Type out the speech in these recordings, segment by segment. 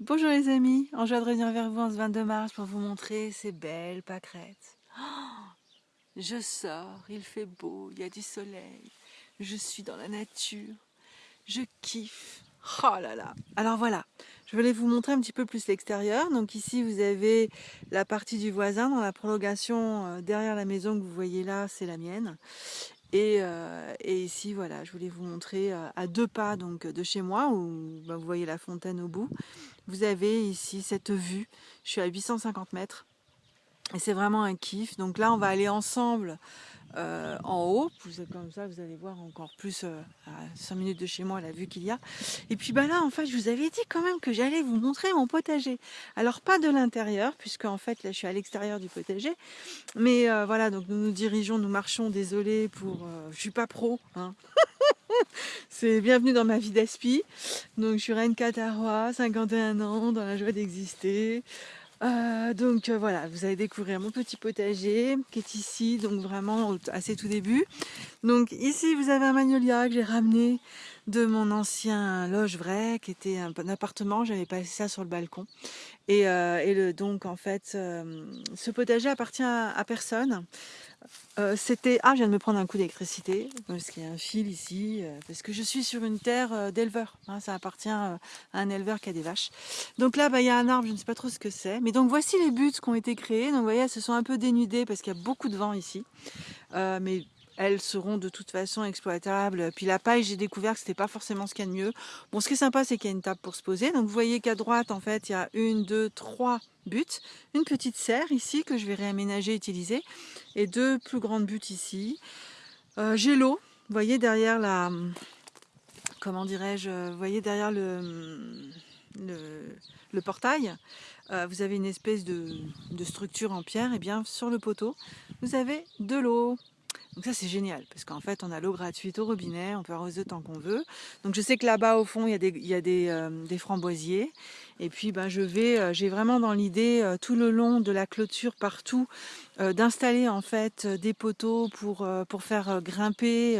Bonjour les amis, en joie de revenir vers vous en ce 22 mars pour vous montrer ces belles pâquerettes. je sors, il fait beau, il y a du soleil, je suis dans la nature, je kiffe. Oh là là Alors voilà, je voulais vous montrer un petit peu plus l'extérieur. Donc ici vous avez la partie du voisin dans la prolongation euh, derrière la maison que vous voyez là, c'est la mienne. Euh, et, ici, voilà, je voulais vous montrer euh, à deux pas donc de chez moi, où bah, vous voyez la fontaine au bout. Vous avez ici cette vue. Je suis à 850 mètres. Et c'est vraiment un kiff. Donc là, on va aller ensemble euh, en haut. Vous comme ça, vous allez voir encore plus euh, à 5 minutes de chez moi la vue qu'il y a. Et puis bah là, en fait, je vous avais dit quand même que j'allais vous montrer mon potager. Alors pas de l'intérieur, puisque en fait là, je suis à l'extérieur du potager. Mais euh, voilà, donc nous nous dirigeons, nous marchons. Désolé pour, je suis pas pro. Hein. C'est bienvenue dans ma vie d'aspi. Donc je suis Reine Catarois, 51 ans, dans la joie d'exister. Euh, donc euh, voilà, vous allez découvrir mon petit potager qui est ici, donc vraiment assez tout début. Donc ici vous avez un magnolia que j'ai ramené de mon ancien loge vrai, qui était un, appartement, j'avais passé ça sur le balcon. Et, euh, donc en fait, ce potager appartient à personne. Euh, c'était... Ah, je viens de me prendre un coup d'électricité, parce qu'il y a un fil ici, euh, parce que je suis sur une terre euh, d'éleveur. Hein, ça appartient à un éleveur qui a des vaches. Donc là, bah, il y a un arbre, je ne sais pas trop ce que c'est. Mais donc voici les buts qui ont été créés. Donc vous voyez, elles se sont un peu dénudées parce qu'il y a beaucoup de vent ici. mais elles seront de toute façon exploitables. Puis la paille, j'ai découvert que c'était pas forcément ce qu'il y a de mieux. Bon, ce qui est sympa, c'est qu'il y a une table pour se poser. Donc vous voyez qu'à droite, en fait, il y a une, deux, trois buts. Une petite serre ici que je vais réaménager, utiliser. Et deux plus grandes buttes ici. Euh, j'ai l'eau. Vous voyez derrière la... Comment dirais-je Vous voyez derrière le... le, portail, euh, vous avez une espèce de, de structure en pierre, et bien sur le poteau, vous avez de l'eau. Donc ça c'est génial parce qu'en fait on a l'eau gratuite au robinet, on peut arroser autant qu'on veut. Donc je sais que là-bas au fond il y a des, euh, framboisiers et puis ben, je vais, euh, j'ai vraiment dans l'idée euh, tout le long de la clôture partout d'installer en fait des poteaux pour, pour faire grimper.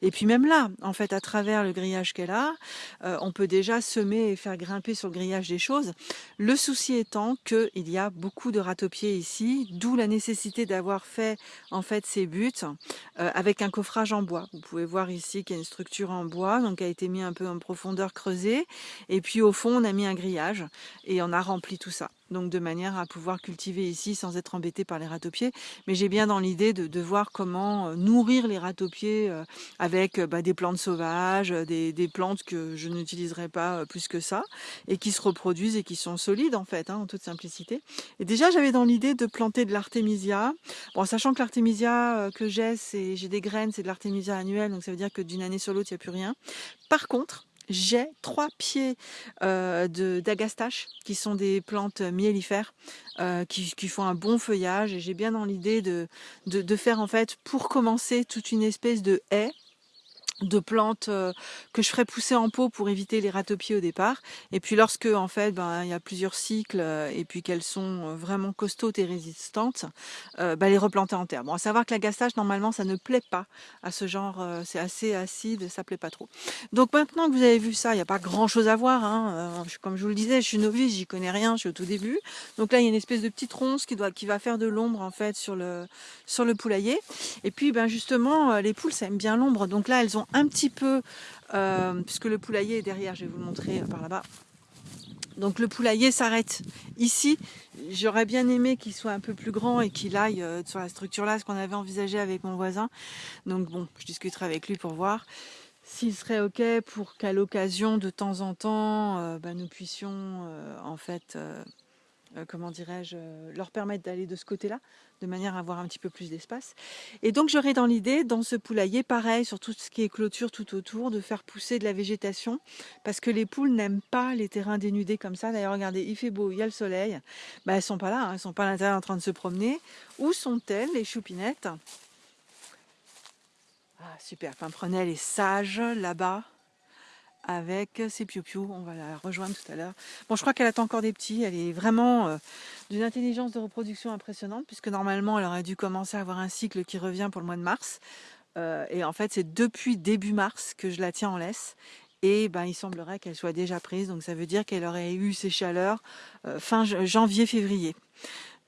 et puis même là, en fait, à travers le grillage qu'elle a, on peut déjà semer et faire grimper sur le grillage des choses. Le souci étant qu'il y a beaucoup de ratopiers ici, d'où la nécessité d'avoir fait en fait ces buts avec un coffrage en bois. Vous pouvez voir ici qu'il y a une structure en bois, donc qui a été mis un peu en profondeur creusée. Et puis au fond, on a mis un grillage et on a rempli tout ça. Donc de manière à pouvoir cultiver ici sans être embêté par les ratopiers. Mais j'ai bien dans l'idée de, voir comment euh, nourrir les ratopiers euh, avec euh, bah, des plantes sauvages, des, plantes que je n'utiliserai pas plus que ça et qui se reproduisent et qui sont solides en fait, hein, en toute simplicité. Et déjà j'avais dans l'idée de planter de l'artémisia. Bon, sachant que l'artémisia que j'ai, j'ai des graines, c'est de l'artémisia annuelle, donc ça veut dire que d'une année sur l'autre, il n'y a plus rien. Par contre, j'ai trois pieds euh, d'agastache qui sont des plantes miellifères euh, qui, font un bon feuillage. Et j'ai bien dans l'idée de, de, de, faire en fait pour commencer toute une espèce de haie de plantes euh, que je ferai pousser en pot pour éviter les ratopiers au départ. Et puis lorsque en fait ben, il y a plusieurs cycles euh, et puis qu'elles sont euh, vraiment costaudes et résistantes ben, les replanter en terre. Bon à savoir que la gastage normalement ça ne plaît pas à ce genre c'est assez acide ça plaît pas trop. Donc maintenant que vous avez vu ça il n'y a pas grand chose à voir hein, comme je vous le disais je suis novice j'y connais rien je suis au tout début. Donc là il y a une espèce de petite ronce qui doit qui va faire de l'ombre en fait sur le sur le poulailler. Et puis ben justement les poules ça aime bien l'ombre. Donc là elles ont un petit peu, euh, puisque le poulailler est derrière, je vais vous le montrer euh, par là-bas. Donc le poulailler s'arrête ici. J'aurais bien aimé qu'il soit un peu plus grand et qu'il aille euh, sur la structure là, ce qu'on avait envisagé avec mon voisin. Donc bon, je discuterai avec lui pour voir s'il serait ok pour qu'à l'occasion de temps en temps, bah, nous puissions en fait euh, comment dirais-je, euh, leur permettre d'aller de ce côté-là, de manière à avoir un petit peu plus d'espace. Et donc j'aurais dans l'idée, dans ce poulailler, pareil, sur tout ce qui est clôture tout autour, de faire pousser de la végétation, parce que les poules n'aiment pas les terrains dénudés comme ça. D'ailleurs, regardez, il fait beau, il y a le soleil. Bah, elles sont pas là, hein, elles sont pas à l'intérieur en train de se promener. Où sont-elles, les choupinettes? Ah, super, Pimprenelle est sage là-bas avec ses piou On va la rejoindre tout à l'heure. Bon, je crois qu'elle attend encore des petits. Elle est vraiment euh, d'une intelligence de reproduction impressionnante puisque normalement, elle aurait dû commencer à avoir un cycle qui revient pour le mois de mars. Euh, et en fait, c'est depuis début mars que je la tiens en laisse. et ben, il semblerait qu'elle soit déjà prise, donc ça veut dire qu'elle aurait eu ses chaleurs euh, fin janvier-février,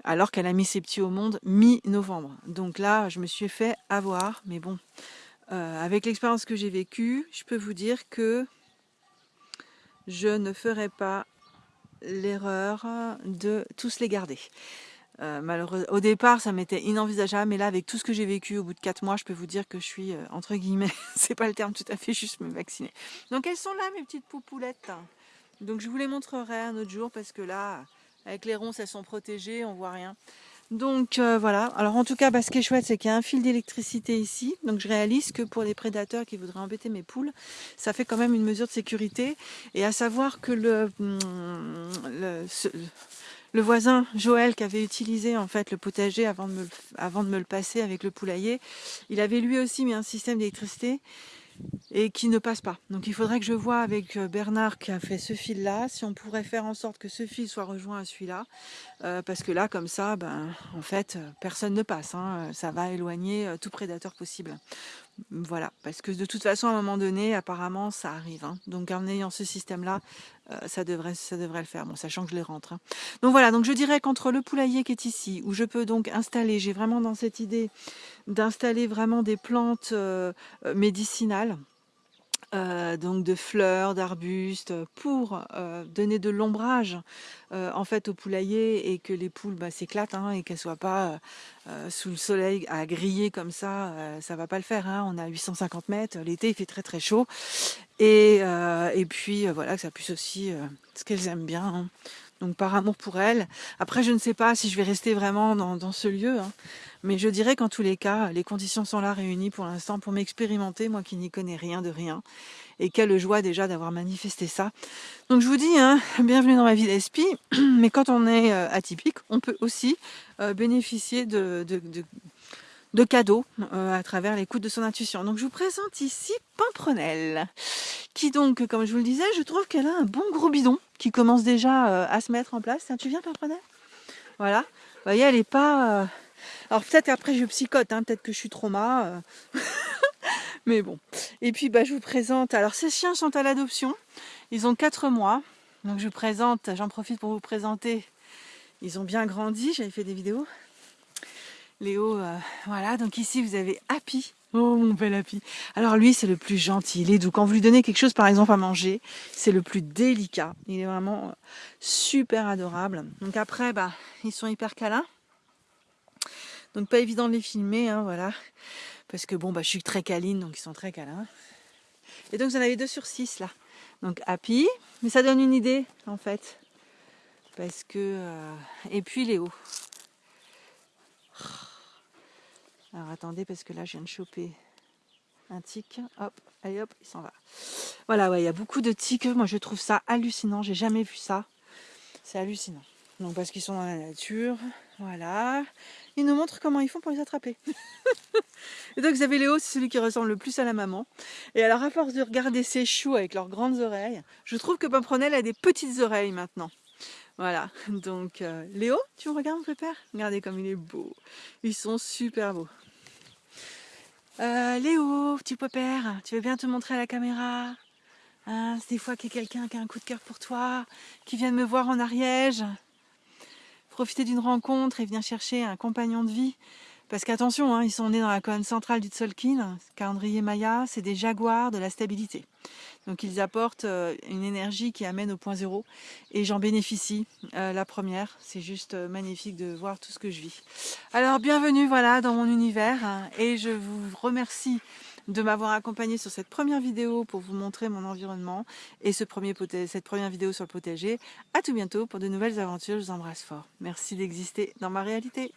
alors qu'elle a mis ses petits au monde mi-novembre. Donc là, je me suis fait avoir, mais bon, avec l'expérience que j'ai vécue, je peux vous dire que je ne ferai pas l'erreur de tous les garder. Euh, malheureusement, au départ, ça m'était inenvisageable, mais là, avec tout ce que j'ai vécu au bout de 4 mois, je peux vous dire que je suis, euh, entre guillemets, c'est pas le terme tout à fait juste, me vacciner. Donc elles sont là, mes petites poupoulettes. Donc je vous les montrerai un autre jour, parce que là, avec les ronces, elles sont protégées, on voit rien. Donc euh, voilà, alors en tout cas, bah, ce qui est chouette, c'est qu'il y a un fil d'électricité ici. Donc je réalise que pour les prédateurs qui voudraient embêter mes poules, ça fait quand même une mesure de sécurité. Et à savoir que le, hum, voisin Joël qui avait utilisé en fait le potager avant de me le passer avec le poulailler, il avait lui aussi mis un système d'électricité et qui ne passe pas. Donc il faudrait que je vois avec euh, Bernard qui a fait ce fil là, si on pourrait faire en sorte que ce fil soit rejoint à celui-là, euh, parce que là comme ça, ben, en fait, euh, personne ne passe, hein. ça va éloigner tout prédateur possible. Voilà, parce que de toute façon à un moment donné, apparemment ça arrive. Hein. Donc en ayant ce système là, ça, devrait, le faire, bon, sachant que je les rentre. Hein. Donc voilà, donc je dirais qu'entre le poulailler qui est ici, où je peux donc installer, j'ai vraiment dans cette idée d'installer vraiment des plantes médicinales, euh, donc de fleurs, d'arbustes, pour euh, donner de l'ombrage euh, en fait au poulailler et que les poules bah, s'éclatent hein, et qu'elles soient pas sous le soleil à griller comme ça, ça va pas le faire. Hein. On a 850 mètres, l'été il fait très très chaud et, et puis voilà que ça puisse aussi ce qu'elles aiment bien. Hein. Donc par amour pour elles. Après je ne sais pas si je vais rester vraiment dans, ce lieu. Mais je dirais qu'en tous les cas, les conditions sont là réunies pour l'instant pour m'expérimenter, moi qui n'y connais rien de rien. Et quelle joie déjà d'avoir manifesté ça. Donc je vous dis, hein, bienvenue dans ma vie d'esprit, mais quand on est euh, atypique, on peut aussi euh, bénéficier de, de, cadeaux euh, à travers l'écoute de son intuition. Donc je vous présente ici Pimprenelle, qui donc, comme je vous le disais, je trouve qu'elle a un bon gros bidon qui commence déjà à se mettre en place. Tiens, tu viens Pimprenelle Voilà. Vous voyez, elle n'est pas alors peut-être après je psychote, hein, peut-être que je suis trauma. Euh. Mais bon. Et puis bah, je vous présente. Alors ces chiens sont à l'adoption. Ils ont 4 mois. Donc je vous présente, j'en profite pour vous présenter. Ils ont bien grandi, j'avais fait des vidéos. Léo, euh, voilà, donc ici vous avez Happy. Oh mon bel Happy. Alors lui c'est le plus gentil, il est doux. Quand vous lui donnez quelque chose par exemple à manger, c'est le plus délicat. Il est vraiment super adorable. Donc après, bah, ils sont hyper câlins. Donc pas évident de les filmer, hein, voilà. Parce que bon, bah, je suis très câline, donc ils sont très câlins. Et donc vous en avez deux sur six là. Donc happy, mais ça donne une idée en fait. Parce que... Euh, et puis Léo. Alors attendez, parce que là je viens de choper un tic. Hop, allez hop, il s'en va. Voilà, ouais, il y a beaucoup de tics. Moi je trouve ça hallucinant, j'ai jamais vu ça. C'est hallucinant. Donc parce qu'ils sont dans la nature, voilà. Ils nous montrent comment ils font pour les attraper. et donc vous avez Léo, c'est celui qui ressemble le plus à la maman. Et alors à force de regarder ses choux avec leurs grandes oreilles, je trouve que Pimprenelle a des petites oreilles maintenant. Voilà, donc euh, Léo, tu me regardes mon père? Regardez comme il est beau. Ils sont super beaux. Euh, Léo, petit père, tu veux bien te montrer à la caméra? Hein, Des fois qu'il y a quelqu'un qui a un coup de cœur pour toi, qui vient de me voir en Ariège profiter d'une rencontre et venir chercher un compagnon de vie. Parce qu'attention, hein, ils sont nés dans la colonne centrale du Tzolk'in, calendrier Maya, c'est des jaguars de la stabilité. Donc ils apportent euh, une énergie qui amène au point zéro et j'en bénéficie. Euh, la première, c'est juste euh, magnifique de voir tout ce que je vis. Alors bienvenue voilà dans mon univers et je vous remercie de m'avoir accompagné sur cette première vidéo pour vous montrer mon environnement et cette première vidéo sur le potager. A tout bientôt pour de nouvelles aventures, je vous embrasse fort. Merci d'exister dans ma réalité.